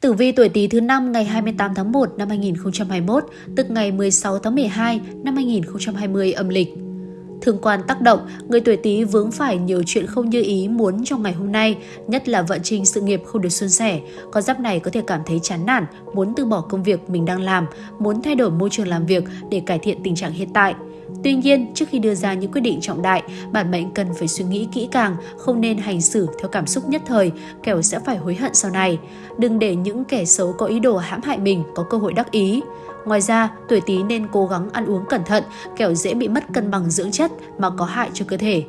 Tử vi tuổi Tý thứ năm ngày 28 tháng 1 năm 2021, tức ngày 16 tháng 12 năm 2020 âm lịch. Thương quan tác động, người tuổi Tý vướng phải nhiều chuyện không như ý muốn trong ngày hôm nay, nhất là vận trình sự nghiệp không được suôn sẻ. Con giáp này có thể cảm thấy chán nản, muốn từ bỏ công việc mình đang làm, muốn thay đổi môi trường làm việc để cải thiện tình trạng hiện tại. Tuy nhiên, trước khi đưa ra những quyết định trọng đại, bản mệnh cần phải suy nghĩ kỹ càng, không nên hành xử theo cảm xúc nhất thời, kẻo sẽ phải hối hận sau này. Đừng để những kẻ xấu có ý đồ hãm hại mình có cơ hội đắc ý. Ngoài ra, tuổi Tý nên cố gắng ăn uống cẩn thận, kẻo dễ bị mất cân bằng dưỡng chất mà có hại cho cơ thể.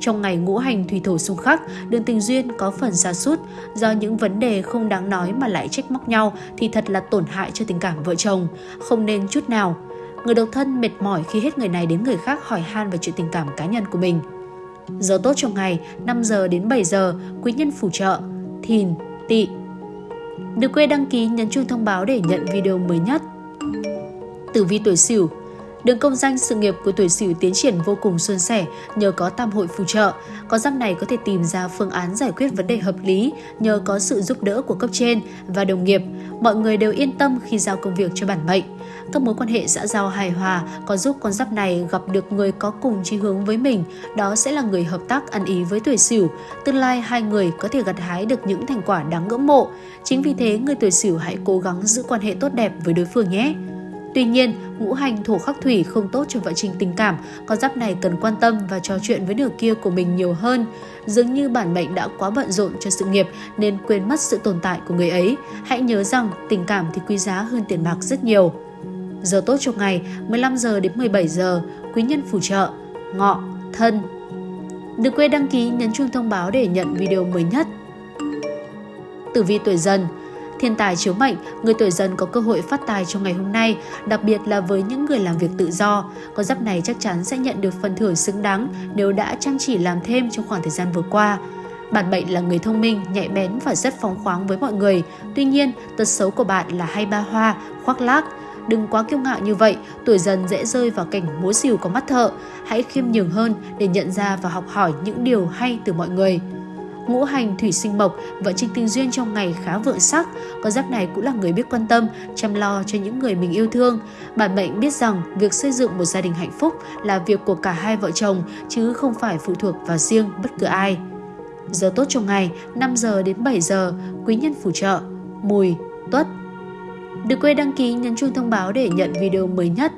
Trong ngày ngũ hành thủy thổ xung khắc, đường tình duyên có phần xa sút do những vấn đề không đáng nói mà lại trách móc nhau thì thật là tổn hại cho tình cảm vợ chồng, không nên chút nào. Người độc thân mệt mỏi khi hết người này đến người khác hỏi han về chuyện tình cảm cá nhân của mình. Giờ tốt trong ngày 5 giờ đến 7 giờ, quý nhân phù trợ, thìn, tỵ. Đừng quên đăng ký nhấn chuông thông báo để nhận video mới nhất. Tử vi tuổi Sửu Đường công danh sự nghiệp của tuổi Sửu tiến triển vô cùng suôn sẻ nhờ có tam hội phù trợ. Con giáp này có thể tìm ra phương án giải quyết vấn đề hợp lý nhờ có sự giúp đỡ của cấp trên và đồng nghiệp. Mọi người đều yên tâm khi giao công việc cho bản mệnh. Các mối quan hệ xã giao hài hòa có giúp con giáp này gặp được người có cùng chí hướng với mình, đó sẽ là người hợp tác ăn ý với tuổi Sửu. Tương lai hai người có thể gặt hái được những thành quả đáng ngưỡng mộ. Chính vì thế, người tuổi Sửu hãy cố gắng giữ quan hệ tốt đẹp với đối phương nhé. Tuy nhiên, ngũ hành thổ khắc thủy không tốt cho vận trình tình cảm, con giáp này cần quan tâm và trò chuyện với nửa kia của mình nhiều hơn. Dường như bản mệnh đã quá bận rộn cho sự nghiệp nên quên mất sự tồn tại của người ấy. Hãy nhớ rằng tình cảm thì quý giá hơn tiền bạc rất nhiều. Giờ tốt trong ngày 15 giờ đến 17 giờ, quý nhân phù trợ, ngọ, thân. Đừng quên đăng ký nhấn chuông thông báo để nhận video mới nhất. Tử vi tuổi dần Thiên tài chiếu mệnh, người tuổi dần có cơ hội phát tài trong ngày hôm nay, đặc biệt là với những người làm việc tự do. Con giáp này chắc chắn sẽ nhận được phần thưởng xứng đáng nếu đã chăm chỉ làm thêm trong khoảng thời gian vừa qua. bạn mệnh là người thông minh, nhạy bén và rất phóng khoáng với mọi người. Tuy nhiên, tật xấu của bạn là hay ba hoa, khoác lác. Đừng quá kiêu ngạo như vậy, tuổi dần dễ rơi vào cảnh múa xìu có mắt thợ. Hãy khiêm nhường hơn để nhận ra và học hỏi những điều hay từ mọi người ngũ hành thủy sinh mộc, vợ trình tình duyên trong ngày khá vượng sắc. Con giáp này cũng là người biết quan tâm, chăm lo cho những người mình yêu thương. Bản mệnh biết rằng việc xây dựng một gia đình hạnh phúc là việc của cả hai vợ chồng chứ không phải phụ thuộc vào riêng bất cứ ai. Giờ tốt trong ngày 5 giờ đến 7 giờ, quý nhân phù trợ, mùi, tuất. Đừng quên đăng ký nhấn chuông thông báo để nhận video mới nhất.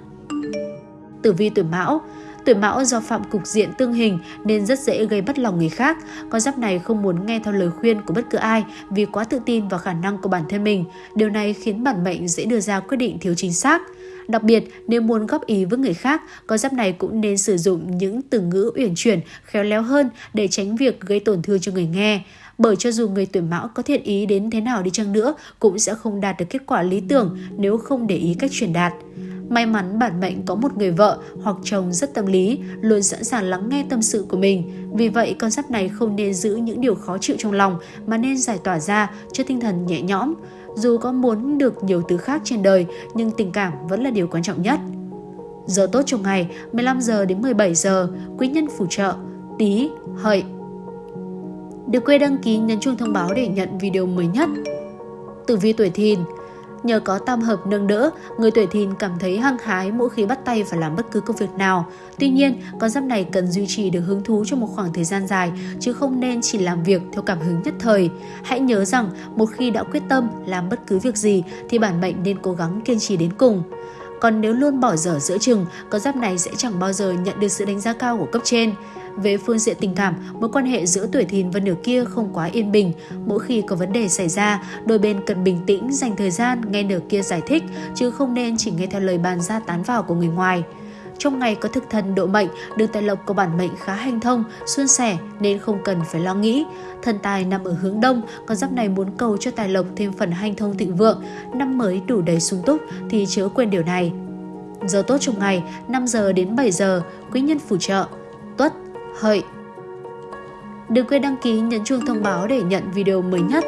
Tử vi tuổi Mão Tuổi mão do phạm cục diện tương hình nên rất dễ gây bất lòng người khác. Con giáp này không muốn nghe theo lời khuyên của bất cứ ai vì quá tự tin vào khả năng của bản thân mình. Điều này khiến bản mệnh dễ đưa ra quyết định thiếu chính xác. Đặc biệt, nếu muốn góp ý với người khác, con giáp này cũng nên sử dụng những từ ngữ uyển chuyển, khéo léo hơn để tránh việc gây tổn thương cho người nghe. Bởi cho dù người tuổi mão có thiện ý đến thế nào đi chăng nữa, cũng sẽ không đạt được kết quả lý tưởng nếu không để ý cách truyền đạt. May mắn bản mệnh có một người vợ hoặc chồng rất tâm lý, luôn sẵn sàng lắng nghe tâm sự của mình. Vì vậy, con giáp này không nên giữ những điều khó chịu trong lòng mà nên giải tỏa ra cho tinh thần nhẹ nhõm. Dù có muốn được nhiều thứ khác trên đời, nhưng tình cảm vẫn là điều quan trọng nhất. Giờ tốt trong ngày 15 giờ đến 17 giờ, quý nhân phù trợ, tí, hợi. Đừng quên đăng ký nhấn chuông thông báo để nhận video mới nhất. Tử vi tuổi thìn Nhờ có tam hợp nâng đỡ, người tuổi thìn cảm thấy hăng hái mỗi khi bắt tay vào làm bất cứ công việc nào. Tuy nhiên, con giáp này cần duy trì được hứng thú trong một khoảng thời gian dài, chứ không nên chỉ làm việc theo cảm hứng nhất thời. Hãy nhớ rằng, một khi đã quyết tâm làm bất cứ việc gì thì bản mệnh nên cố gắng kiên trì đến cùng. Còn nếu luôn bỏ dở giữa chừng, con giáp này sẽ chẳng bao giờ nhận được sự đánh giá cao của cấp trên. Về phương diện tình cảm, mối quan hệ giữa tuổi thìn và nửa kia không quá yên bình. Mỗi khi có vấn đề xảy ra, đôi bên cần bình tĩnh dành thời gian nghe nửa kia giải thích, chứ không nên chỉ nghe theo lời bàn ra tán vào của người ngoài. Trong ngày có thực thần độ mệnh, đường tài lộc của bản mệnh khá hanh thông, suôn sẻ nên không cần phải lo nghĩ. Thần tài nằm ở hướng đông, con giáp này muốn cầu cho tài lộc thêm phần hanh thông thịnh vượng, năm mới đủ đầy sung túc thì chớ quên điều này. Giờ tốt trong ngày 5 giờ đến 7 giờ, quý nhân phù trợ, tuất, hợi. Đừng quên đăng ký nhấn chuông thông báo để nhận video mới nhất.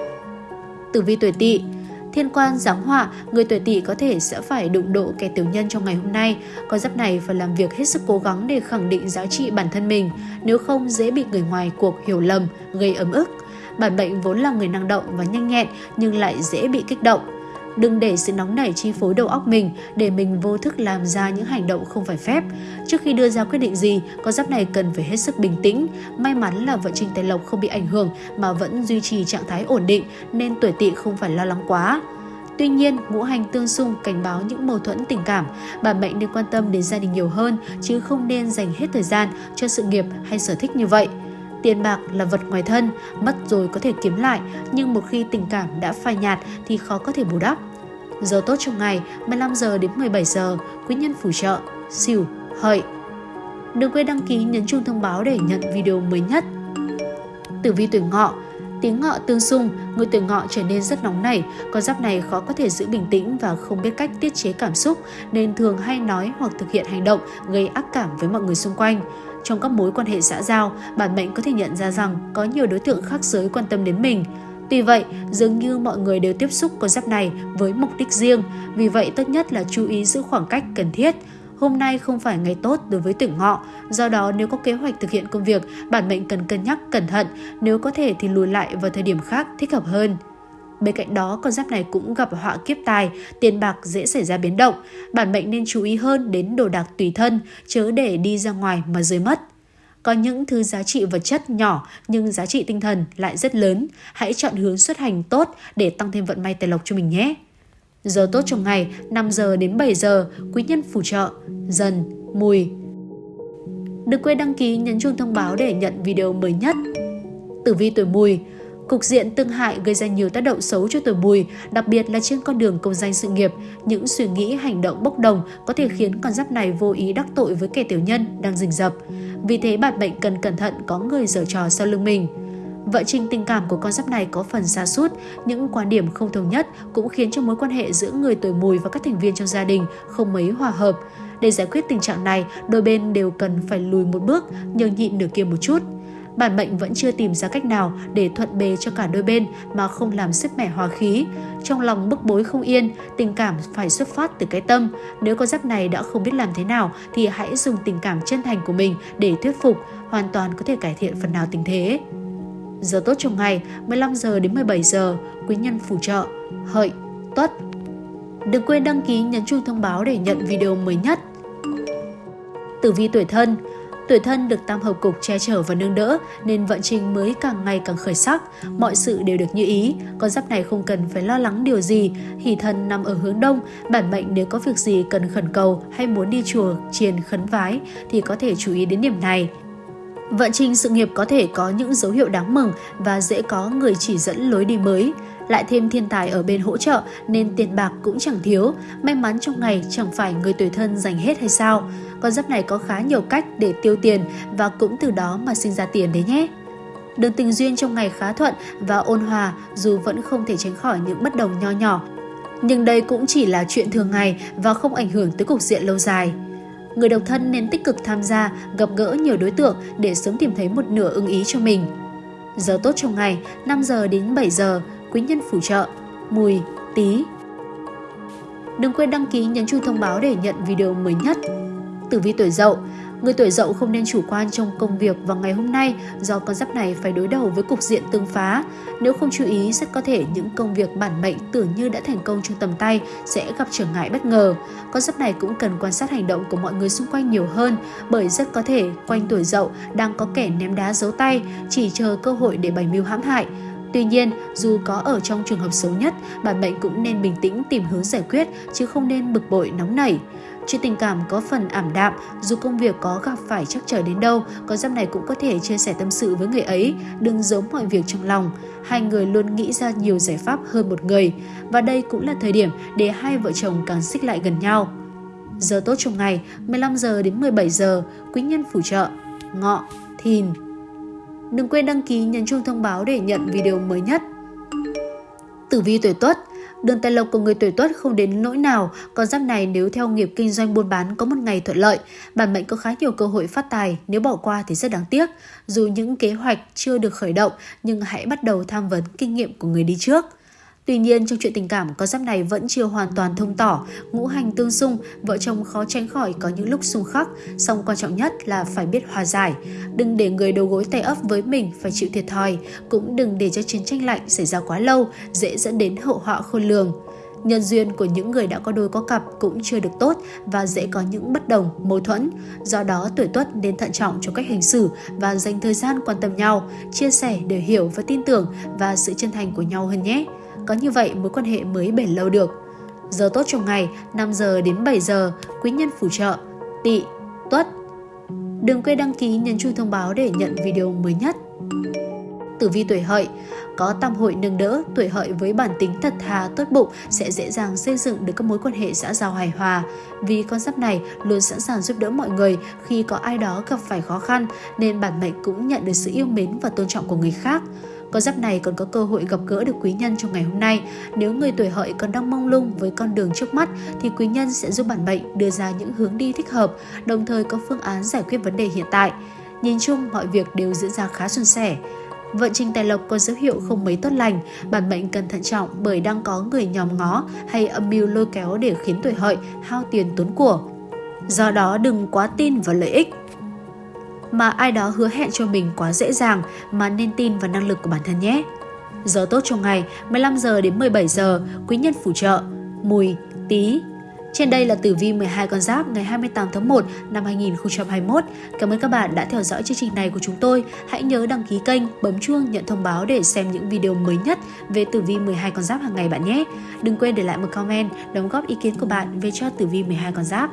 Tử vi tuổi Tỵ Thiên quan giáng họa, người tuổi Tỵ có thể sẽ phải đụng độ kẻ tiểu nhân trong ngày hôm nay. Con giáp này phải làm việc hết sức cố gắng để khẳng định giá trị bản thân mình, nếu không dễ bị người ngoài cuộc hiểu lầm, gây ấm ức. Bản mệnh vốn là người năng động và nhanh nhẹn nhưng lại dễ bị kích động. Đừng để sự nóng nảy chi phối đầu óc mình để mình vô thức làm ra những hành động không phải phép. Trước khi đưa ra quyết định gì, con giáp này cần phải hết sức bình tĩnh. May mắn là vận trình tài lộc không bị ảnh hưởng mà vẫn duy trì trạng thái ổn định nên tuổi tỵ không phải lo lắng quá. Tuy nhiên, ngũ hành tương xung cảnh báo những mâu thuẫn tình cảm. Bà mệnh nên quan tâm đến gia đình nhiều hơn, chứ không nên dành hết thời gian cho sự nghiệp hay sở thích như vậy. Tiền bạc là vật ngoài thân, mất rồi có thể kiếm lại, nhưng một khi tình cảm đã phai nhạt thì khó có thể bù đắp. Giờ tốt trong ngày 15 giờ đến 17 giờ, quý nhân phù trợ, xỉu, hợi. Đừng quên đăng ký nhấn chuông thông báo để nhận video mới nhất. Tử vi tuổi ngọ Tiếng ngọ tương xung, người tuổi ngọ trở nên rất nóng nảy, con giáp này khó có thể giữ bình tĩnh và không biết cách tiết chế cảm xúc nên thường hay nói hoặc thực hiện hành động gây ác cảm với mọi người xung quanh. Trong các mối quan hệ xã giao, bản mệnh có thể nhận ra rằng có nhiều đối tượng khác giới quan tâm đến mình. Tuy vậy, dường như mọi người đều tiếp xúc con giáp này với mục đích riêng, vì vậy tốt nhất là chú ý giữ khoảng cách cần thiết. Hôm nay không phải ngày tốt đối với tuổi ngọ, do đó nếu có kế hoạch thực hiện công việc, bản mệnh cần cân nhắc cẩn thận, nếu có thể thì lùi lại vào thời điểm khác thích hợp hơn. Bên cạnh đó, con giáp này cũng gặp họa kiếp tài, tiền bạc dễ xảy ra biến động. Bản mệnh nên chú ý hơn đến đồ đạc tùy thân, chớ để đi ra ngoài mà rơi mất. Có những thứ giá trị vật chất nhỏ nhưng giá trị tinh thần lại rất lớn. Hãy chọn hướng xuất hành tốt để tăng thêm vận may tài lộc cho mình nhé. Giờ tốt trong ngày 5 giờ đến 7 giờ, quý nhân phù trợ, dần, mùi. Đừng quên đăng ký nhấn chuông thông báo để nhận video mới nhất. Tử vi tuổi mùi Cục diện tương hại gây ra nhiều tác động xấu cho tuổi mùi, đặc biệt là trên con đường công danh sự nghiệp. Những suy nghĩ, hành động bốc đồng có thể khiến con giáp này vô ý đắc tội với kẻ tiểu nhân đang rình rập. Vì thế bạn bệnh cần cẩn thận có người giở trò sau lưng mình. Vợ trình tình cảm của con giáp này có phần xa sút những quan điểm không thống nhất cũng khiến cho mối quan hệ giữa người tuổi mùi và các thành viên trong gia đình không mấy hòa hợp. Để giải quyết tình trạng này, đôi bên đều cần phải lùi một bước, nhường nhịn nửa kia một chút bản mệnh vẫn chưa tìm ra cách nào để thuận bề cho cả đôi bên mà không làm sức mẻ hòa khí. Trong lòng bức bối không yên, tình cảm phải xuất phát từ cái tâm. Nếu con giáp này đã không biết làm thế nào thì hãy dùng tình cảm chân thành của mình để thuyết phục, hoàn toàn có thể cải thiện phần nào tình thế. Giờ tốt trong ngày 15 giờ đến 17 giờ, quý nhân phù trợ, hợi, tuất. Đừng quên đăng ký nhấn chuông thông báo để nhận video mới nhất. Tử vi tuổi thân Tuổi thân được tam hợp cục che chở và nâng đỡ nên vận trình mới càng ngày càng khởi sắc, mọi sự đều được như ý, con giáp này không cần phải lo lắng điều gì, hỷ thân nằm ở hướng đông, bản mệnh nếu có việc gì cần khẩn cầu hay muốn đi chùa, triền khấn vái thì có thể chú ý đến điểm này. Vận trình sự nghiệp có thể có những dấu hiệu đáng mừng và dễ có người chỉ dẫn lối đi mới. Lại thêm thiên tài ở bên hỗ trợ nên tiền bạc cũng chẳng thiếu. May mắn trong ngày chẳng phải người tuổi thân dành hết hay sao. Con giáp này có khá nhiều cách để tiêu tiền và cũng từ đó mà sinh ra tiền đấy nhé. Đường tình duyên trong ngày khá thuận và ôn hòa dù vẫn không thể tránh khỏi những bất đồng nho nhỏ. Nhưng đây cũng chỉ là chuyện thường ngày và không ảnh hưởng tới cục diện lâu dài. Người độc thân nên tích cực tham gia, gặp gỡ nhiều đối tượng để sớm tìm thấy một nửa ưng ý cho mình. Giờ tốt trong ngày 5 giờ đến 7 giờ, quý nhân phù trợ, mùi, tí. Đừng quên đăng ký nhấn chuông thông báo để nhận video mới nhất. Tử vi tuổi dậu Người tuổi dậu không nên chủ quan trong công việc vào ngày hôm nay do con giáp này phải đối đầu với cục diện tương phá. Nếu không chú ý, rất có thể những công việc bản mệnh tưởng như đã thành công trong tầm tay sẽ gặp trở ngại bất ngờ. Con giáp này cũng cần quan sát hành động của mọi người xung quanh nhiều hơn bởi rất có thể quanh tuổi dậu đang có kẻ ném đá giấu tay, chỉ chờ cơ hội để bày mưu hãm hại. Tuy nhiên, dù có ở trong trường hợp xấu nhất, bạn mệnh cũng nên bình tĩnh tìm hướng giải quyết chứ không nên bực bội nóng nảy. Chuyện tình cảm có phần ảm đạm, dù công việc có gặp phải chắc trở đến đâu, con giáp này cũng có thể chia sẻ tâm sự với người ấy, đừng giấu mọi việc trong lòng. Hai người luôn nghĩ ra nhiều giải pháp hơn một người, và đây cũng là thời điểm để hai vợ chồng càng xích lại gần nhau. Giờ tốt trong ngày, 15 giờ đến 17 giờ, quý nhân phù trợ, ngọ, thìn. Đừng quên đăng ký nhấn chuông thông báo để nhận video mới nhất. Tử vi tuổi Tuất Đường tài lộc của người tuổi tuất không đến nỗi nào, con giáp này nếu theo nghiệp kinh doanh buôn bán có một ngày thuận lợi, bản mệnh có khá nhiều cơ hội phát tài, nếu bỏ qua thì rất đáng tiếc. Dù những kế hoạch chưa được khởi động, nhưng hãy bắt đầu tham vấn kinh nghiệm của người đi trước. Tuy nhiên trong chuyện tình cảm con giáp này vẫn chưa hoàn toàn thông tỏ, ngũ hành tương xung, vợ chồng khó tránh khỏi có những lúc xung khắc, song quan trọng nhất là phải biết hòa giải. Đừng để người đầu gối tay ấp với mình phải chịu thiệt thòi, cũng đừng để cho chiến tranh lạnh xảy ra quá lâu, dễ dẫn đến hậu họa khôn lường. Nhân duyên của những người đã có đôi có cặp cũng chưa được tốt và dễ có những bất đồng, mâu thuẫn. Do đó tuổi tuất nên thận trọng trong cách hành xử và dành thời gian quan tâm nhau, chia sẻ để hiểu và tin tưởng và sự chân thành của nhau hơn nhé. Có như vậy mối quan hệ mới bền lâu được. Giờ tốt trong ngày 5 giờ đến 7 giờ, quý nhân phù trợ, tỵ, tuất. Đừng quên đăng ký nhấn chuông thông báo để nhận video mới nhất. Tử vi tuổi hợi có tam hội nâng đỡ, tuổi hợi với bản tính thật thà, tốt bụng sẽ dễ dàng xây dựng được các mối quan hệ xã giao hài hòa. Vì con giáp này luôn sẵn sàng giúp đỡ mọi người khi có ai đó gặp phải khó khăn nên bản mệnh cũng nhận được sự yêu mến và tôn trọng của người khác. Con giáp này còn có cơ hội gặp gỡ được quý nhân trong ngày hôm nay. Nếu người tuổi hợi còn đang mong lung với con đường trước mắt thì quý nhân sẽ giúp bản mệnh đưa ra những hướng đi thích hợp, đồng thời có phương án giải quyết vấn đề hiện tại. Nhìn chung mọi việc đều diễn ra khá suôn sẻ. Vận trình tài lộc có dấu hiệu không mấy tốt lành, bản mệnh cần thận trọng bởi đang có người nhòm ngó hay âm mưu lôi kéo để khiến tuổi hợi hao tiền tốn của. Do đó đừng quá tin vào lợi ích mà ai đó hứa hẹn cho mình quá dễ dàng mà nên tin vào năng lực của bản thân nhé. Giờ tốt trong ngày 15 giờ đến 17 giờ, quý nhân phù trợ, mùi, tí, trên đây là tử vi 12 con giáp ngày 28 tháng 1 năm 2021. Cảm ơn các bạn đã theo dõi chương trình này của chúng tôi. Hãy nhớ đăng ký kênh, bấm chuông nhận thông báo để xem những video mới nhất về tử vi 12 con giáp hàng ngày bạn nhé. Đừng quên để lại một comment, đóng góp ý kiến của bạn về cho tử vi 12 con giáp.